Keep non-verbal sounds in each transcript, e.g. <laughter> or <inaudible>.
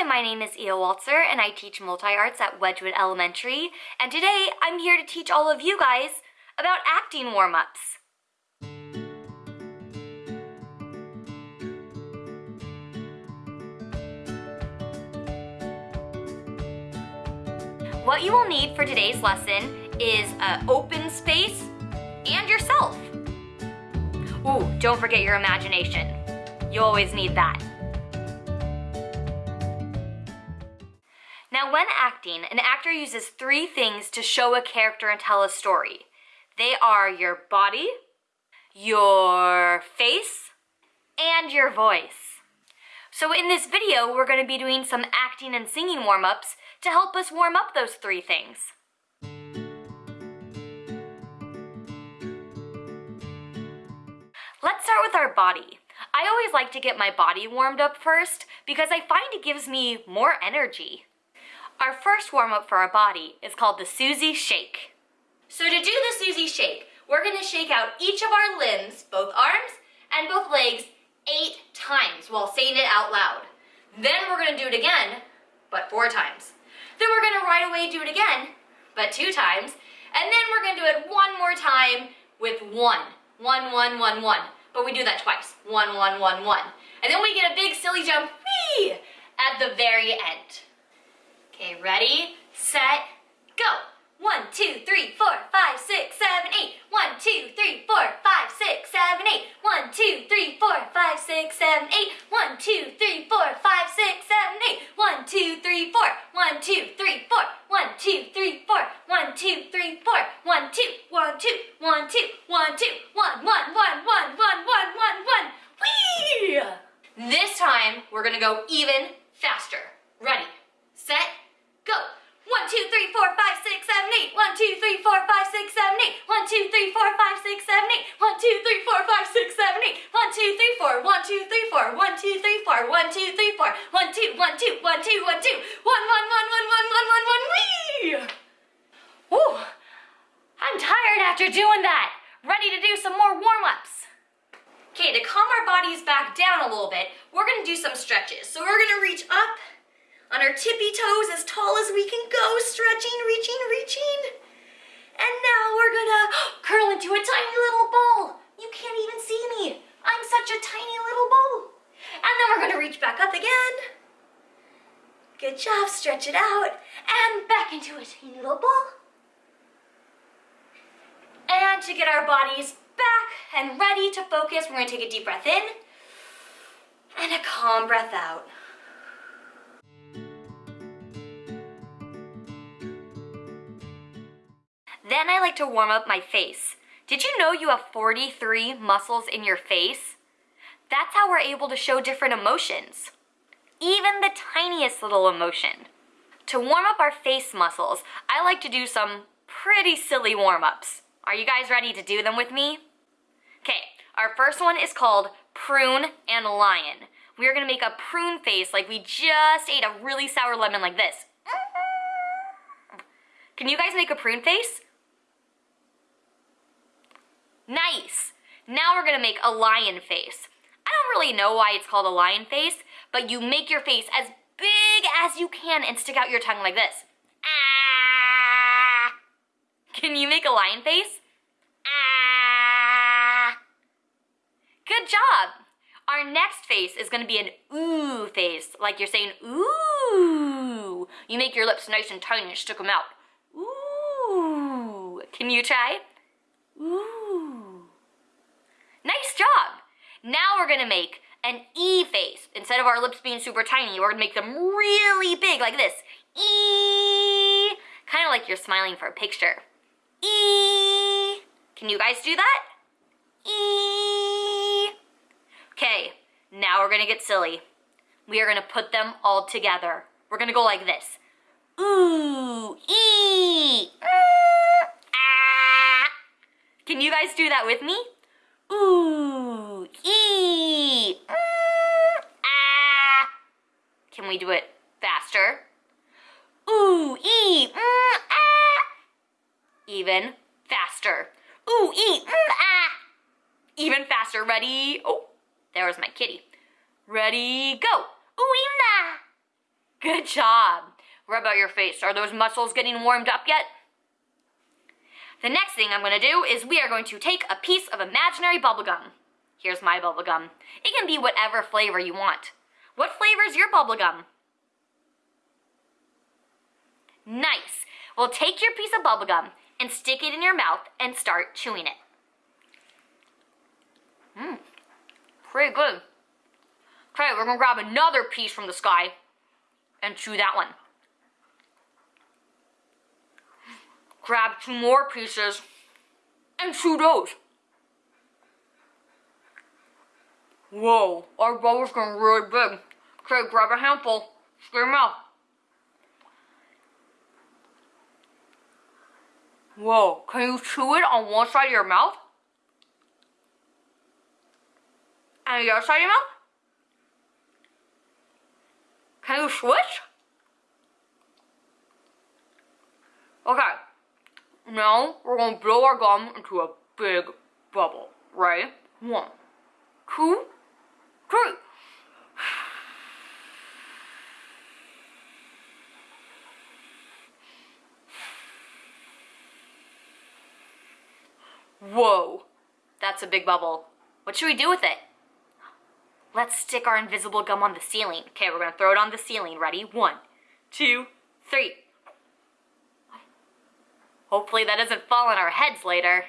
Hi, my name is Ia Waltzer and I teach multi-arts at Wedgwood Elementary. And today I'm here to teach all of you guys about acting warm-ups. What you will need for today's lesson is an open space and yourself. Ooh, don't forget your imagination. You always need that. Acting, an actor uses three things to show a character and tell a story. They are your body, your face, and your voice. So in this video, we're gonna be doing some acting and singing warm-ups to help us warm up those three things. Let's start with our body. I always like to get my body warmed up first because I find it gives me more energy. Our first warm-up for our body is called the Susie Shake. So to do the Susie Shake, we're gonna shake out each of our limbs, both arms and both legs, eight times while saying it out loud. Then we're gonna do it again, but four times. Then we're gonna right away do it again, but two times. And then we're gonna do it one more time with one. One, one, one, one. But we do that twice. One, one, one, one. And then we get a big silly jump, whee, at the very end. Okay, ready, set, go. One, two, three, four, five, six, seven, eight. One, two, three, four, five, six, seven, eight. One, two, three, four, five, six, seven, eight. One, two, three, four, five, six, seven, eight. One, two, three, four. One, two, three, four. One, two, three, four. One, two, three, four. One, two, one, two, one, two, one, two, one, one, one, one, one, one, one, one. Whee! This time, we're gonna go even faster. Ready, set, go. One, two, three, four, five, six, seven, eight. One, two, three, four, five, six, seven, eight. One, two, three, four, five, six, seven, eight. One, two, three, four, five, six, seven, eight. One, two, three, four. One, two, three, four. One, two, three, four. One, two, three, four. One, two, one, two, one, two, one, two. One, one, one, one, one, one, one, one. Whee! Woo! I'm tired after doing that. Ready to do some more warm-ups. Okay, to calm our bodies back down a little bit, we're gonna do some stretches. So we're gonna reach up on our tippy toes as tall as we can go, stretching, reaching, reaching. And now we're gonna curl into a tiny little ball. You can't even see me. I'm such a tiny little ball. And then we're gonna reach back up again. Good job, stretch it out. And back into a tiny little ball. And to get our bodies back and ready to focus, we're gonna take a deep breath in and a calm breath out. Then I like to warm up my face. Did you know you have 43 muscles in your face? That's how we're able to show different emotions. Even the tiniest little emotion. To warm up our face muscles, I like to do some pretty silly warm-ups. Are you guys ready to do them with me? Okay, our first one is called prune and lion. We are gonna make a prune face like we just ate a really sour lemon like this. Can you guys make a prune face? Nice. Now we're gonna make a lion face. I don't really know why it's called a lion face, but you make your face as big as you can and stick out your tongue like this. Ah! Can you make a lion face? Ah! Good job. Our next face is gonna be an ooh face, like you're saying ooh. You make your lips nice and tiny and stick them out. Ooh. Can you try? Ooh. Nice job. Now we're gonna make an E face. Instead of our lips being super tiny, we're gonna make them really big like this. E. Kind of like you're smiling for a picture. E. Can you guys do that? E. Okay, now we're gonna get silly. We are gonna put them all together. We're gonna go like this. Ooh, E. Ah. Can you guys do that with me? Ooh, ee, mm, ah. Can we do it faster? Ooh, ee, mm, ah. Even faster. Ooh, ee, mm, ah. Even faster. Ready? Oh, there was my kitty. Ready, go. Ooh, ee, nah. Good job. Rub out your face. Are those muscles getting warmed up yet? The next thing I'm going to do is we are going to take a piece of imaginary bubblegum. Here's my bubblegum. It can be whatever flavor you want. What flavor is your bubblegum? Nice. Well, take your piece of bubblegum and stick it in your mouth and start chewing it. Mmm, pretty good. Okay, we're gonna grab another piece from the sky and chew that one. Grab two more pieces and chew those. Whoa, our bubble's getting really big. Okay, grab a handful, stick your mouth. Whoa, can you chew it on one side of your mouth? And the other side of your mouth? Can you switch? Okay, now we're gonna blow our gum into a big bubble. Right? One, two, three. Whoa, that's a big bubble. What should we do with it? Let's stick our invisible gum on the ceiling. Okay, we're gonna throw it on the ceiling. Ready? One, two, three. Hopefully that doesn't fall on our heads later.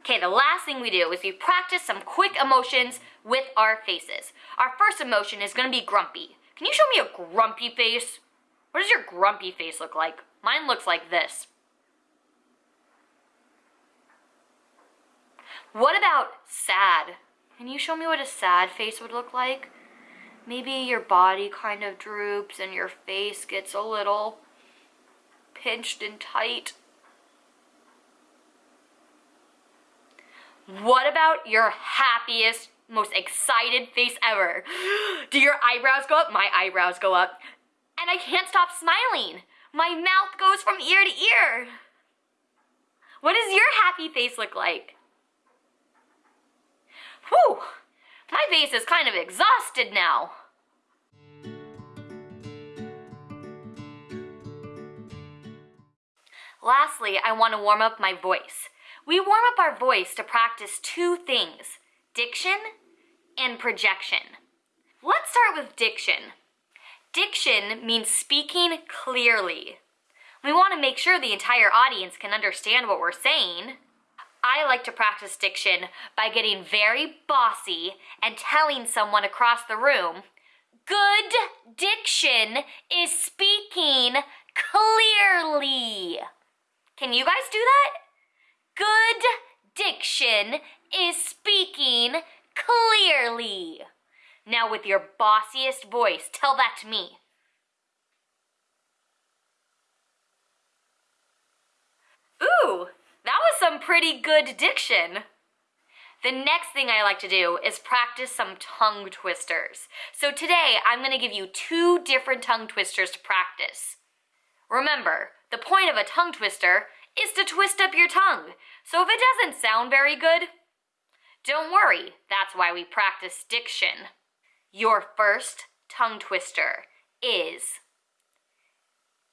Okay, the last thing we do is we practice some quick emotions with our faces. Our first emotion is gonna be grumpy. Can you show me a grumpy face? What does your grumpy face look like? Mine looks like this. What about sad? Can you show me what a sad face would look like? Maybe your body kind of droops and your face gets a little pinched and tight. What about your happiest, most excited face ever? <gasps> Do your eyebrows go up? My eyebrows go up. And I can't stop smiling. My mouth goes from ear to ear. What does your happy face look like? Whew, my face is kind of exhausted now. Lastly, I want to warm up my voice. We warm up our voice to practice two things, diction and projection. Let's start with diction. Diction means speaking clearly. We want to make sure the entire audience can understand what we're saying. I like to practice diction by getting very bossy and telling someone across the room, good diction is speaking clearly. Can you guys do that? Good diction is speaking clearly. Now with your bossiest voice, tell that to me. Ooh, that was some pretty good diction. The next thing I like to do is practice some tongue twisters. So today I'm gonna give you two different tongue twisters to practice. Remember, the point of a tongue twister is to twist up your tongue. So if it doesn't sound very good, don't worry, that's why we practice diction. Your first tongue twister is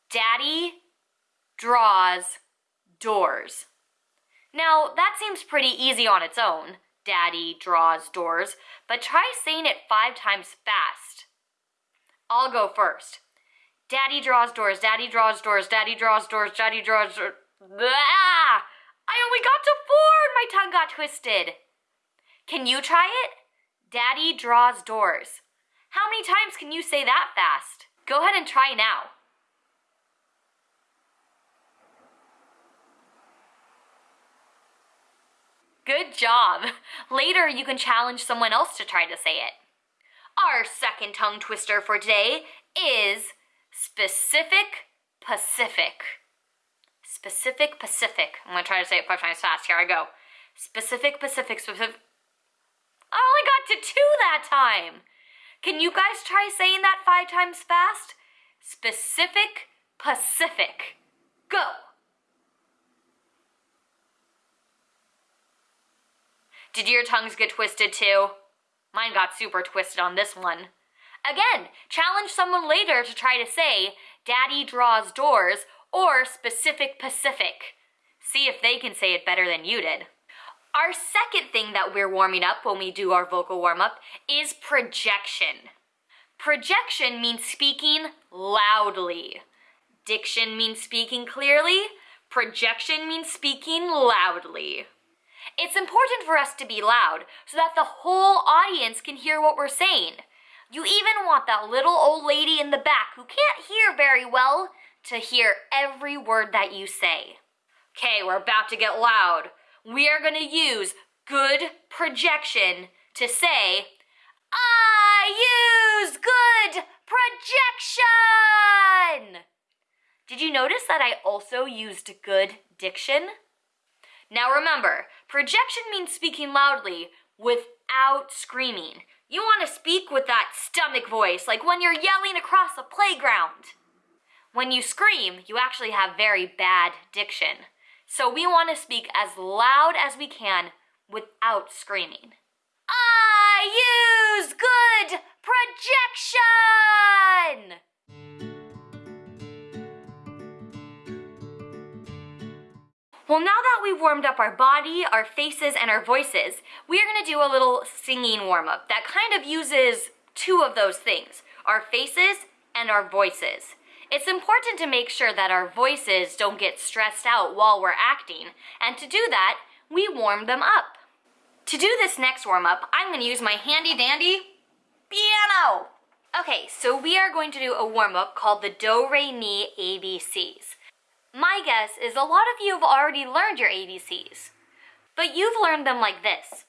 Daddy draws doors. Now, that seems pretty easy on its own. Daddy draws doors, but try saying it five times fast. I'll go first. Daddy draws doors, daddy draws doors, daddy draws doors, daddy draws doors. Blah! I only got to four and my tongue got twisted. Can you try it? Daddy draws doors. How many times can you say that fast? Go ahead and try now. Good job. Later, you can challenge someone else to try to say it. Our second tongue twister for today is specific Pacific. Specific Pacific. I'm gonna try to say it five times fast. Here I go. Specific Pacific, specific. I only got to two that time. Can you guys try saying that five times fast? Specific Pacific. Go. Did your tongues get twisted too? Mine got super twisted on this one. Again, challenge someone later to try to say, Daddy draws doors, or specific Pacific. See if they can say it better than you did. Our second thing that we're warming up when we do our vocal warm up is projection. Projection means speaking loudly. Diction means speaking clearly. Projection means speaking loudly. It's important for us to be loud so that the whole audience can hear what we're saying. You even want that little old lady in the back who can't hear very well to hear every word that you say. Okay, we're about to get loud. We are going to use good projection to say, I use good projection! Did you notice that I also used good diction? Now remember, projection means speaking loudly without screaming. You want to speak with that stomach voice, like when you're yelling across a playground. When you scream, you actually have very bad diction. So we want to speak as loud as we can without screaming. I use good projection! Well, now that we've warmed up our body, our faces, and our voices, we are gonna do a little singing warm-up that kind of uses two of those things, our faces and our voices. It's important to make sure that our voices don't get stressed out while we're acting, and to do that, we warm them up. To do this next warm-up, I'm gonna use my handy dandy piano. Okay, so we are going to do a warm-up called the Do Re Mi ABCs. My guess is a lot of you have already learned your ABCs, but you've learned them like this.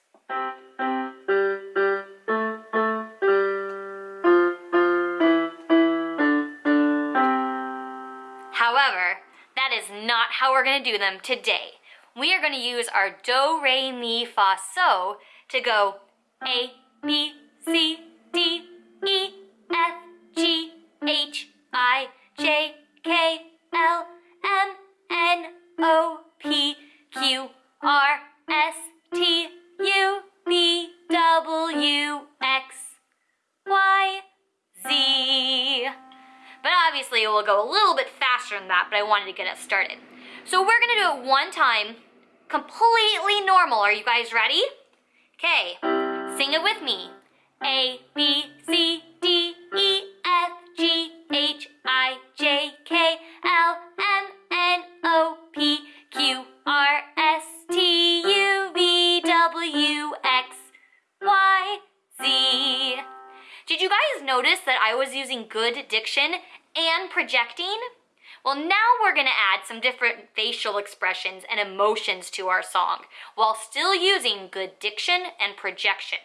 How we're to do them today. We are to use our do, re, mi, fa, so to go A, B, C, D, E, F, G, H, I, J, K, L, M N O P Q R S T U V W X Y Z. But obviously it will go a little bit faster than that, but I wanted to get us started. So we're gonna do it one time, completely normal. Are you guys ready? Okay, sing it with me. A, B, C, D, E, F, G, H, I, J, K, L, M, N, O, P, Q, R, S, T, U, V, W, X, Y, Z. Did you guys notice that I was using good diction and projecting? Well, now we're gonna add some different facial expressions and emotions to our song while still using good diction and projection.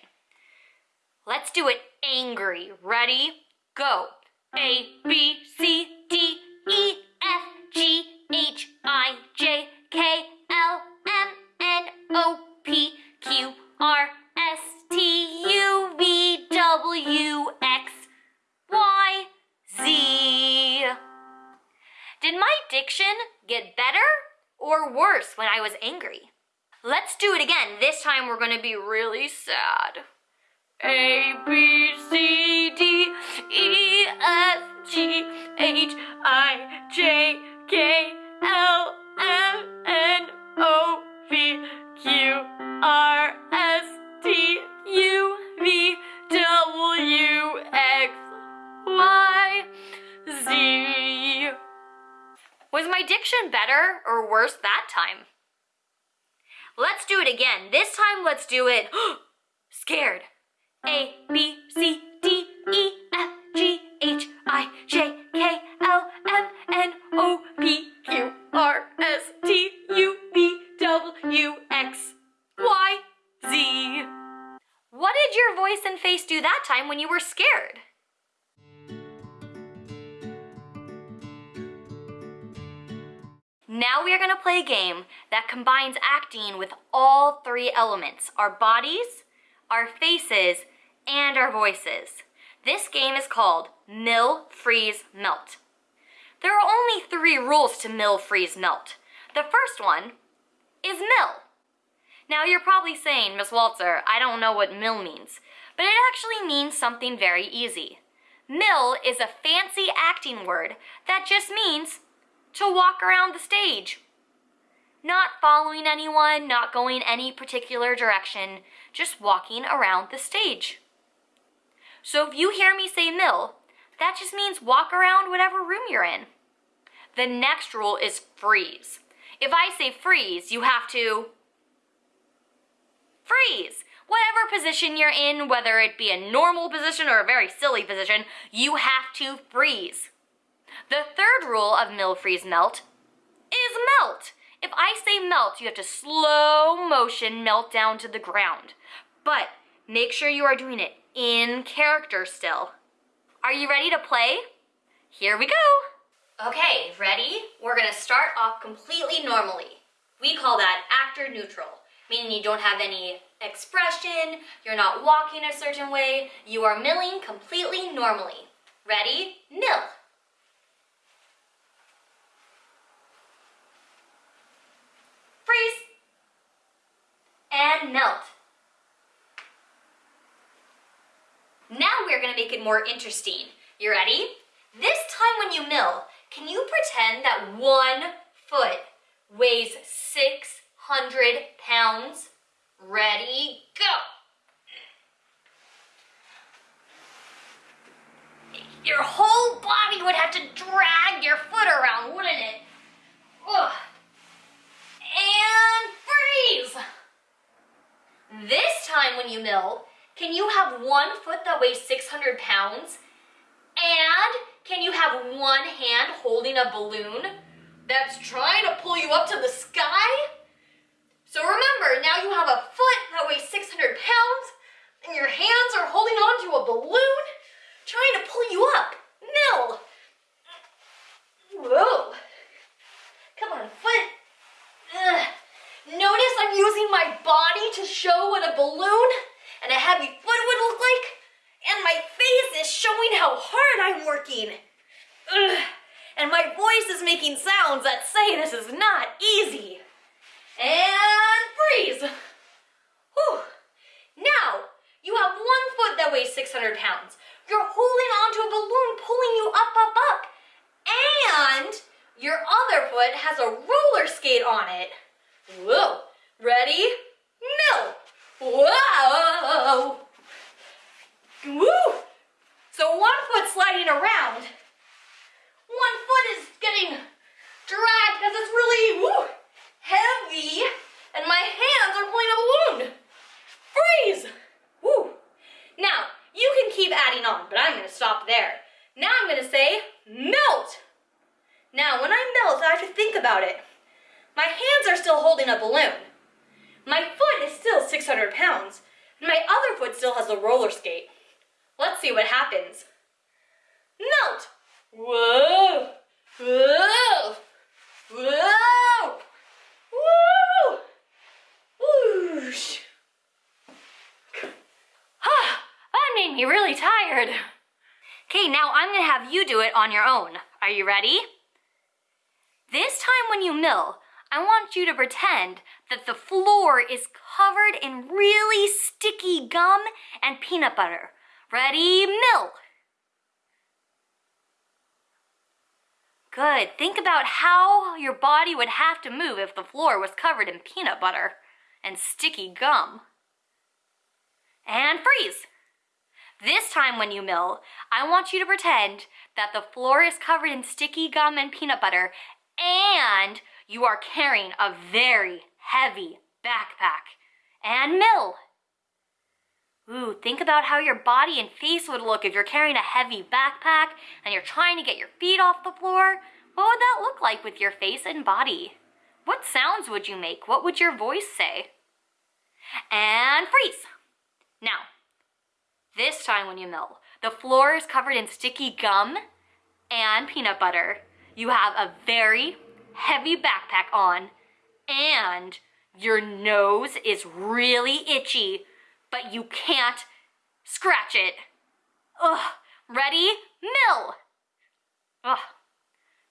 Let's do it angry. Ready? Go. A, B, C, D, we're gonna be really sad. A, B, C, D, E, F, G, H, I, J, K, L, M, N, O, P, Q, R, S, T, U, V, W, X, Y, Z. Was my diction better or worse that time? Again. This time let's do it <gasps> scared. A, B, C, D, E, F, G, H, I, J, K, L, M, N, O, P, Q, R, S, T, U, V, W, X, Y, Z. What did your voice and face do that time when you were scared? Now we are going to play a game that combines acting with all three elements, our bodies, our faces, and our voices. This game is called Mill, Freeze, Melt. There are only three rules to mill, freeze, melt. The first one is mill. Now you're probably saying, Miss Walzer, I don't know what mill means, but it actually means something very easy. Mill is a fancy acting word that just means to walk around the stage. Not following anyone, not going any particular direction, just walking around the stage. So if you hear me say mill, that just means walk around whatever room you're in. The next rule is freeze. If I say freeze, you have to freeze. Whatever position you're in, whether it be a normal position or a very silly position, you have to freeze. The third rule of mill, freeze, melt is melt. If I say melt, you have to slow motion melt down to the ground. But make sure you are doing it in character still. Are you ready to play? Here we go. Okay, ready? We're gonna start off completely normally. We call that actor neutral, meaning you don't have any expression, you're not walking a certain way, you are milling completely normally. Ready? Mill. Freeze. And melt. Now we're gonna make it more interesting. You ready? This time when you mill, can you pretend that one foot weighs 600 pounds? Ready, go! Your whole body would have to drag your foot around, wouldn't it? Ugh. And freeze! This time when you mill, can you have one foot that weighs 600 pounds? And can you have one hand holding a balloon that's trying to pull you up to the sky? So remember, now you have a foot that weighs 600 pounds and your hands are holding onto a balloon trying to pull you up. Mill. Whoa. Come on, foot. Ugh. Notice I'm using my body to show what a balloon and a heavy foot would look like. And my face is showing how hard I'm working. Ugh. And my voice is making sounds that say this is not easy. And freeze. Whew. Now, you have one foot that weighs 600 pounds. You're holding onto a balloon pulling you up, up, up. And your other foot has a roller skate on it. Whoa. Ready? Whoa. Woo. So one foot sliding around. One foot is getting dragged because it's really woo, heavy. And my hands are pulling a balloon. Freeze. Woo. Now, you can keep adding on, but I'm going to stop there. Now I'm going to say melt. Now, when I melt, I have to think about it. My hands are still holding a balloon. My foot is still 600 pounds, and my other foot still has a roller skate. Let's see what happens. Melt! Whoa! Whoa! Whoa! Whoosh! Ah, that made me really tired. Okay, now I'm gonna have you do it on your own. Are you ready? This time when you mill, I want you to pretend that the floor is covered in really sticky gum and peanut butter. Ready, mill. Good. Think about how your body would have to move if the floor was covered in peanut butter and sticky gum. And freeze. This time when you mill, I want you to pretend that the floor is covered in sticky gum and peanut butter and you are carrying a very heavy backpack. And mill. Ooh, think about how your body and face would look if you're carrying a heavy backpack and you're trying to get your feet off the floor. What would that look like with your face and body? What sounds would you make? What would your voice say? And freeze. Now, this time when you mill, the floor is covered in sticky gum and peanut butter. You have a very heavy backpack on and your nose is really itchy, but you can't scratch it. Ugh, ready? Mill! Ugh,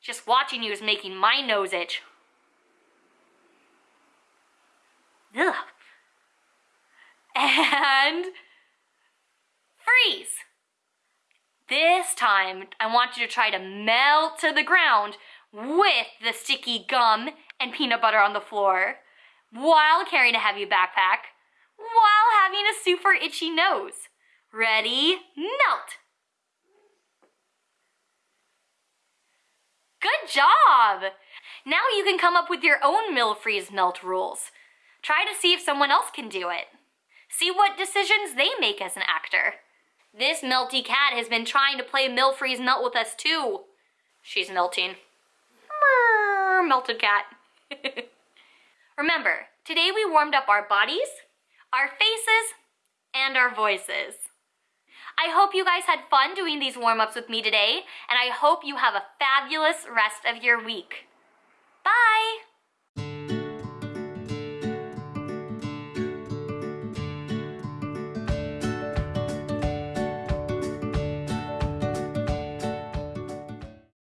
just watching you is making my nose itch. Ugh. And freeze. This time, I want you to try to melt to the ground with the sticky gum and peanut butter on the floor while carrying a heavy backpack while having a super itchy nose. Ready, melt! Good job! Now you can come up with your own Mill Freeze melt rules. Try to see if someone else can do it. See what decisions they make as an actor. This melty cat has been trying to play Mill Freeze melt with us too. She's melting. Melted cat. <laughs> Remember, today we warmed up our bodies, our faces, and our voices. I hope you guys had fun doing these warm-ups with me today, and I hope you have a fabulous rest of your week. Bye!